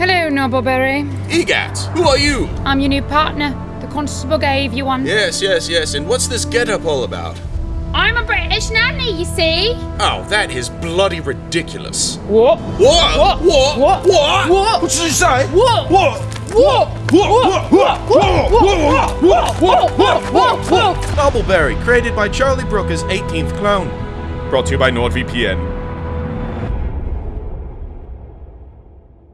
Hello, Nobleberry. EGAT, who are you? I'm your new partner. The constable gave you one. Yes, yes, yes, and what's this get-up all about? I'm a British nanny, you see. Oh, that is bloody ridiculous. What? What? What? What? What? What? What did you say? What? What? What? What? What? What? What? What? What? What? What? What? Created by Charlie Brooker's 18th clone. Brought to you by NordVPN.